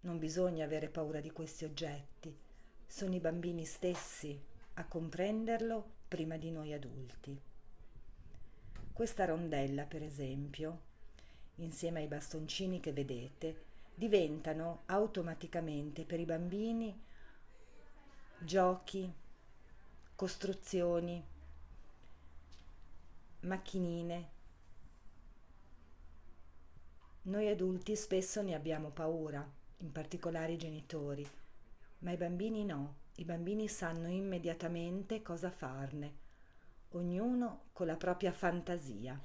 Non bisogna avere paura di questi oggetti. Sono i bambini stessi a comprenderlo prima di noi adulti. Questa rondella, per esempio, insieme ai bastoncini che vedete, diventano automaticamente per i bambini giochi, costruzioni, macchinine. Noi adulti spesso ne abbiamo paura, in particolare i genitori, ma i bambini no, i bambini sanno immediatamente cosa farne, ognuno con la propria fantasia.